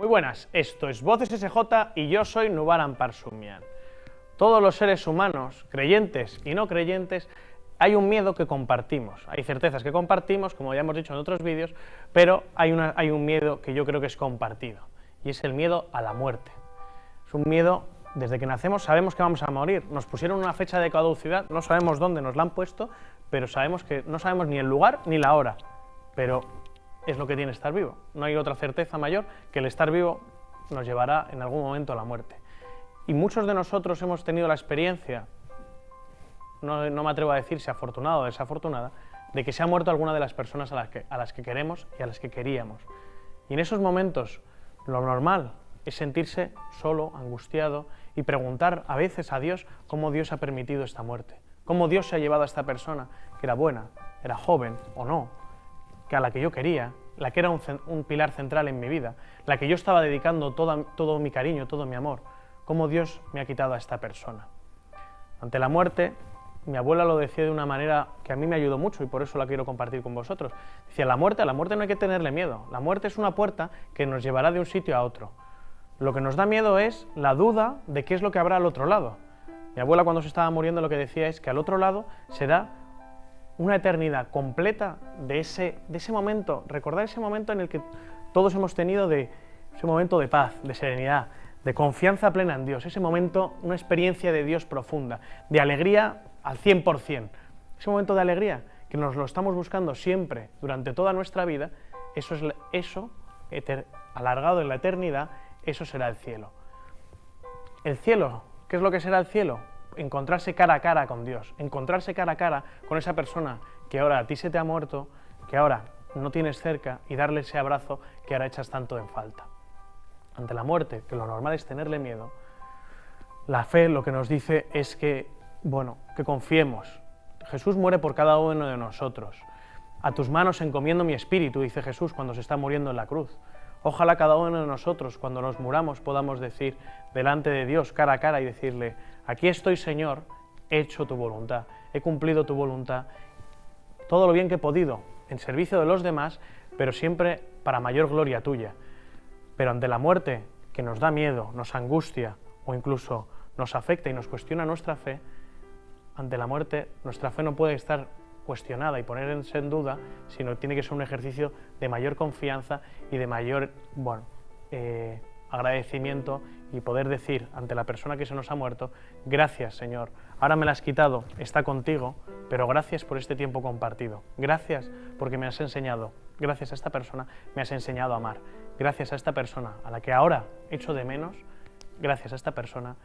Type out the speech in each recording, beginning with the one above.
Muy buenas, esto es Voces SJ y yo soy Nubaran Parsumian. Todos los seres humanos, creyentes y no creyentes, hay un miedo que compartimos, hay certezas que compartimos, como ya hemos dicho en otros vídeos, pero hay, hay un miedo que yo creo que es compartido, y es el miedo a la muerte. Es un miedo, desde que nacemos sabemos que vamos a morir, nos pusieron una fecha de caducidad, no sabemos dónde nos la han puesto, pero sabemos que no sabemos ni el lugar ni la hora, pero es lo que tiene estar vivo. No hay otra certeza mayor que el estar vivo nos llevará en algún momento a la muerte. Y muchos de nosotros hemos tenido la experiencia no, me atrevo a decir si afortunada o desafortunada, de que se ha muerto alguna de las personas a las, que, a las que queremos y a las que queríamos. Y en esos momentos lo normal es sentirse solo, angustiado y preguntar a veces a Dios cómo Dios ha permitido esta muerte, cómo Dios se ha llevado a esta persona, que era buena, era joven o no, que a la que yo quería, la que era un, pilar central en mi vida, la que yo estaba dedicando todo mi cariño, todo mi amor, cómo Dios me ha quitado a esta persona. Ante la muerte mi abuela lo decía de una manera que a mí me ayudó mucho y por eso la quiero compartir con vosotros. Decía, la muerte, a la muerte no hay que tenerle miedo. La muerte es una puerta que nos llevará de un sitio a otro. Lo que nos da miedo es la duda de qué es lo que habrá al otro lado. Mi abuela cuando se estaba muriendo lo que decía es que al otro lado será una eternidad completa de ese, de ese momento, recordar ese momento en el que todos hemos tenido de ese momento de paz, de serenidad, de confianza plena en Dios, ese momento, una experiencia de Dios profunda, de alegría al 100%. Ese momento de alegría que nos lo estamos buscando siempre, durante toda nuestra vida, eso, es, eso alargado en la eternidad, eso será el cielo. El cielo, ¿qué es lo que será el cielo? Encontrarse cara a cara con Dios, encontrarse cara a cara con esa persona que ahora a ti se te ha muerto, que ahora no tienes cerca y darle ese abrazo que ahora echas tanto en falta. Ante la muerte, que lo normal es tenerle miedo, la fe lo que nos dice es que bueno, que confiemos. Jesús muere por cada uno de nosotros. A tus manos encomiendo mi espíritu, dice Jesús cuando se está muriendo en la cruz. Ojalá cada uno de nosotros, cuando nos muramos, podamos decir delante de Dios, cara a cara, y decirle, aquí estoy Señor, he hecho tu voluntad, he cumplido tu voluntad, todo lo bien que he podido, en servicio de los demás, pero siempre para mayor gloria tuya. Pero ante la muerte, que nos da miedo, nos angustia o incluso nos afecta y nos cuestiona nuestra fe, ante la muerte, nuestra fe no puede estar cuestionada y ponerse en duda, sino tiene que ser un ejercicio de mayor confianza y de mayor bueno, eh, agradecimiento y poder decir ante la persona que se nos ha muerto, gracias Señor, ahora me la has quitado, está contigo, pero gracias por este tiempo compartido, gracias porque me has enseñado, gracias a esta persona me has enseñado a amar, gracias a esta persona a la que ahora echo de menos, gracias a esta persona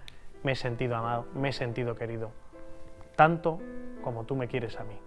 me he sentido amado, me he sentido querido tanto como tú me quieres a mí.